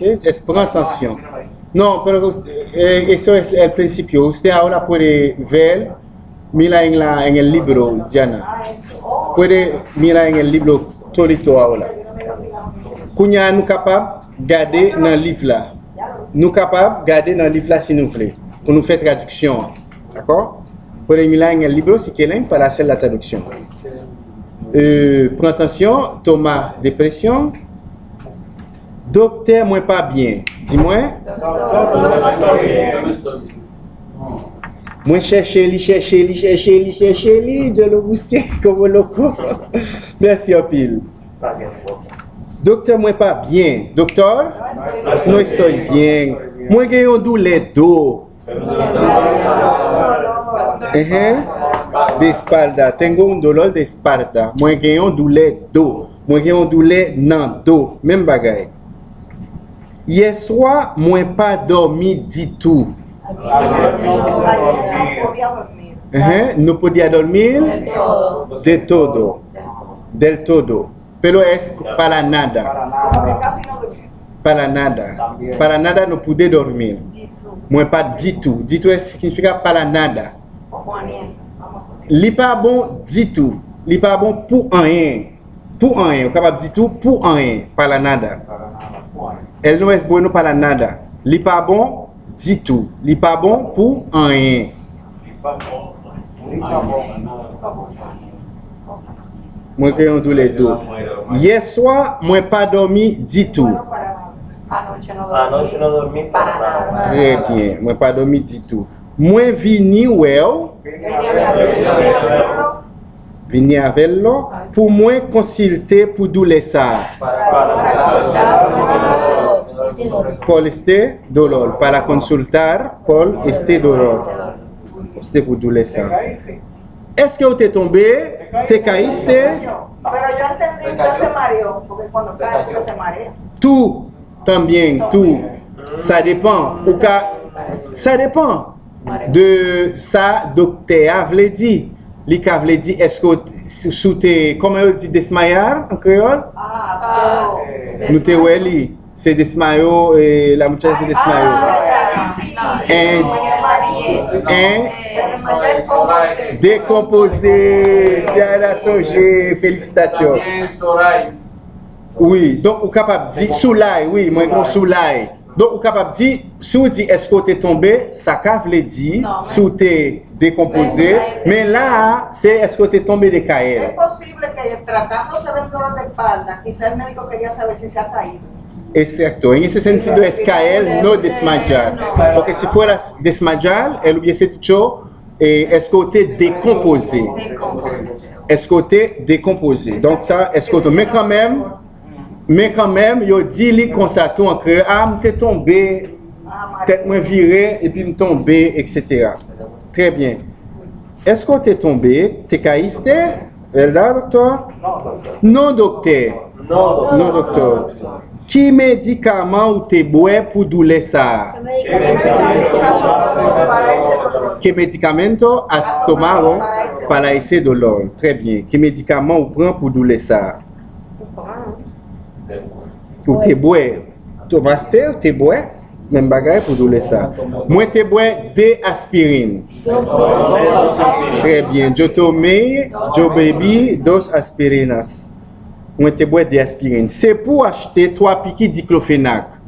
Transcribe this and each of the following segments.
Es? Pon atención. No, pero eh, eso es el principio. Usted ahora puede ver, mira en, la, en el libro, Diana. Puede mirar en el libro todito ahora. Kounya nou kapab gade nan liv la. Nou kapab gade nan liv la si nou vle. Pou nou fè traduksyon. D'akor? Puede mirar en el libro quieren para hacer la traducción. Euh, attention, Thomas, dépression. Dokte mwen pa byen. Di mwen? Mwen chèche li, chèche li, chèche li, chèche li. Dje lo bouske komo loko. Mersi apil. Dokte mwen pa byen. Doktor? Non estoy byen. Mwen gen yon dou le do. Ehem. De espalda. Tengo un dolor de espalda. Mwen gen yon dou le do. Mwen gen yon dou le nan do. Men bagay. Yeswa mwen pa dormi ditou. Uhum. No podia dormir? De todo. Del todo. Pero es para nada. Para nada. Para nada no pude dormir. Mwen pa ditou. Ditou significa para nada. Li pa bon ditou. Li pa bon pou anyen. Pou anyen. Ou kapap ditou pou anyen. Para nada. El no es bueno para nada. Li pa bon, di tou. Li pa bon pou anyen. Mwen kreyon tou le tou. Yeswa, mwen pa domi di tou. Trè bien, mwen pa domi di tou. Mwen vini wew. Vini avel lo. Pou mwen konsilte pou dou lesa. Para. Paul este dolor. Para consultar, Paul este dolor. Este pour doleça. Est-ce que vous êtes tombé? Te caíste? Pero yo entendí que se mareó, porque cuando cae, que se marea. Tout, también, tout. Ça dépend. Ou ka, ça dépend de sa docteur vle dit. Li ka vle dit, est-ce que sous tes, comment on dit, desmayar en créole? Ah, pero... Nou te wè li. se desmayo, eh, la muchacha se desmayó. En, en, décomposé, Diana Songé, félicitations. Oui, donc ou capable de dire soulay, oui, moi bon soulay. Donc ou capable de dire, si vous dites est-ce que tu es tombé, ça veut dire, si vous décomposé, mais là, c'est est-ce que tu es tombé de caer. Es posible que tratándose del dolor de espalda, quizá el médico quería saber si se ha caído. Exacto, en ese sentido es caer, no desmayar. Porque si fueras desmayar, él hubiese dicho, eh, esko te dekompose. Esko te dekompose. Donc ça, esko te... Mais quand même, mais quand même, yo di li konsato an kre, ah, mte tombe, tèt mwen vire, epi m tombe, etc. Très bien. Esko te tombe, te kaiste? Velda, doktor? Non, doktor. Non, doktor. Ki medikaman ou te bwe pou doule sa? Ke medikamento at tomaro para ese dolor. Très bien. Ke medikaman ou pran pou doule sa? Ou te bwe? Tomaste ou te bwe? Men bagay pou doule sa. Mwen te bwe de aspirin. Très bien. Jo tome, jo bebi dos aspirinas. Mwen te bwe de aspirin. Se pou achete 3 piki diklofenak.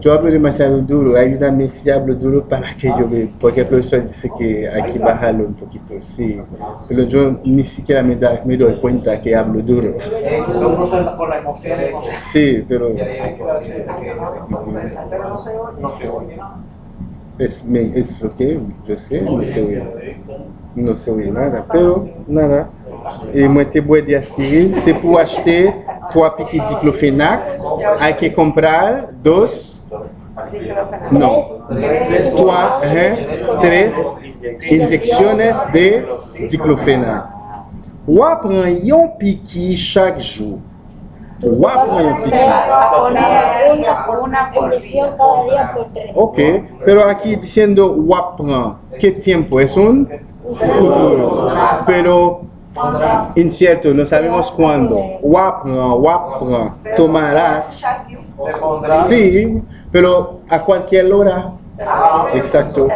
Yo hablo demasiado duro, ayúdame si hablo duro para que yo me... Porque el profesor dice que hay que bajarlo un poquito, sí. Pero yo ni siquiera me, da, me doy cuenta que hablo duro. Me, es lo que yo sé, no oye, no oye nada, pero nada. E mwen te bwe de aspirin, se pou achete 3 piki diklofenak, hay que comprar 2, non, 3, 3 injecciones de diklofenak. Wap pran yon piki chak jou. Wap pran yon piki. Una condición cada día por tres. Ok, pero aquí diciendo wap pran, ¿qué tiempo? ¿Es un? futuro? Pero incierto, no sabemos cuándo. Wapran, wapran, tomarás. Shaquille. Te pondrás. Sí, pero a cualquier hora. Exacto.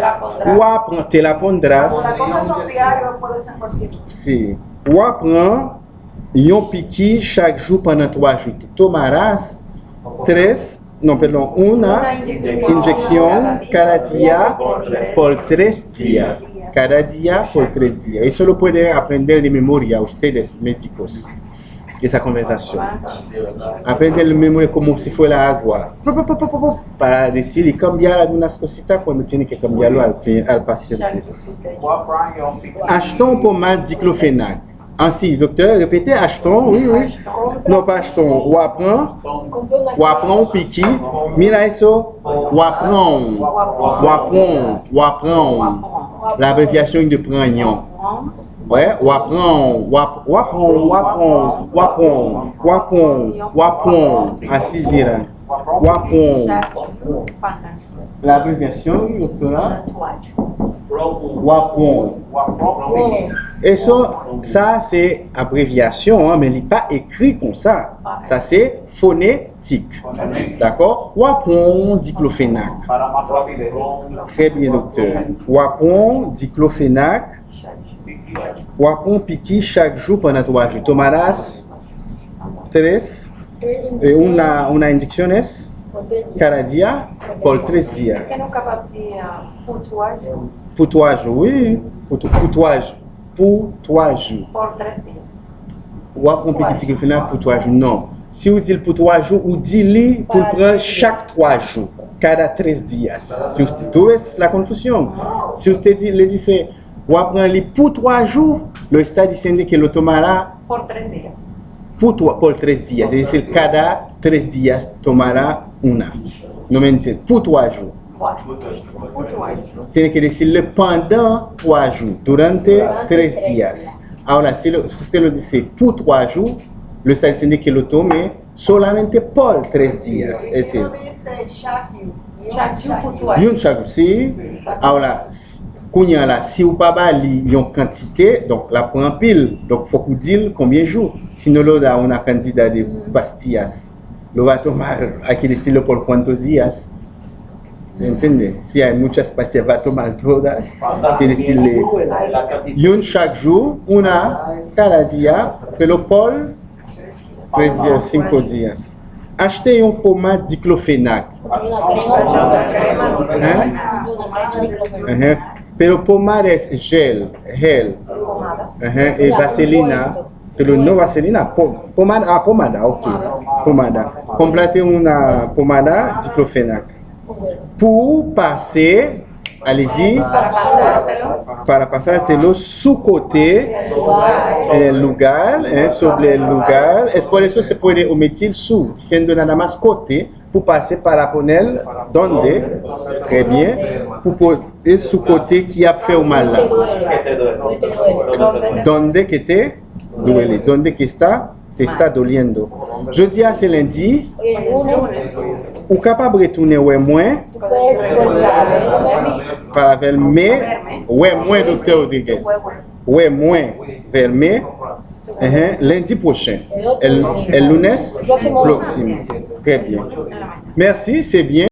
Wapran, te la pondrás. Las cosas son diarios, puede ser cualquier. Si. Wapran, yon piqui chaque jour pendant trois jours. Tu tomarás tres, non, perdón, una inyección cada día por tres días. Cada día por tres días. Eso lo puede aprender de memoria ustedes, médicos, esa conversación. Aprender de memoria como si fuera agua. Para decir y cambiar algunas cositas cuando tiene que cambiarlo al, al paciente. Achetons diclofenac. Ainsi, docteur, répétez, achetons, oui, oui. Non, pas achetons, wapran, wapran, piqui, mira eso, wapran, wapran, wapran, l'abréviation de pragnon. Ouais, wapran, wap, wapran, wapran, wapran, wapran, wapran, ainsi dira. Wapran, l'abréviation, docteur, Wapran. Et ça, ça c'est abréviation, hein, mais il n'est pas écrit comme ça. Ça c'est phonétique. D'accord? Wapron diclofénac. Très bien, docteur. Wapron diclofénac. Wapron piqui chaque jour pendant trois jours. Tomarás tres, eh, una, una inyecciones cada día por tres días. Es que nunca papia puntuaje Pour trois jours, oui. Pour, pour trois jours. Pour trois jours. por tres días. Ou ap pon piquet diclofenac pour 3 jours. Non. Si vous dites pour 3 jours, ou dit pour le prendre chaque 3 jours. Cada 13 dias. Si vous ves la confusion? Si vous dit, le dice, ou ap prendre pour 3 jours, lo está diciendo que lo tomará Por tres días. por, tu- por 3 días. Es decir, cada 3 días tomará una. No me entiendes. Por 3 jours. Tiene que decirle pendant 3 jours, durante 3 días. Ahora, si lo- usted lo dice por 3 jours, lo está diciendo que lo tome solamente por 3 días. Es decir, yon chaque si, ahora, kounya la, si ou pa ba li yon quantité, donc la prend pile. Donc, faut qu'on dise combien jours. Sinon, lo da una cantidad de pastillas. Lo va a tomar, hay que decirlo por cuántos días. Entende? Si hay muchas pase va toman todas Pere si le Yon chak jou Una kara diya Pelo pol 3 dias, 5 dias Achte yon poma diklofenak Pelo poma res gel Gel E vaselina Pelo no vaselina Pomada, ah, pomada, ok Pomada. Komplate yon pomada diklofenak Pour passer, allez-y, Para para pasártelo su côté el lugar, eh, sobre el lugar. Es por eso se puede omitir su, siendo nada más côté, pour passer para poner donde, très bien, pour poner su côté qui a fait mal là? Donde que te duele, donde que está, te está doliendo. Jeudi à ce lundi. Ou kapab retoune wè mwen? Para velme, wè mwen Dr. Rodriguez. Wè mwen velme, lendi prochain. El, el lunes, proxime. Très bien. Merci, c'est bien.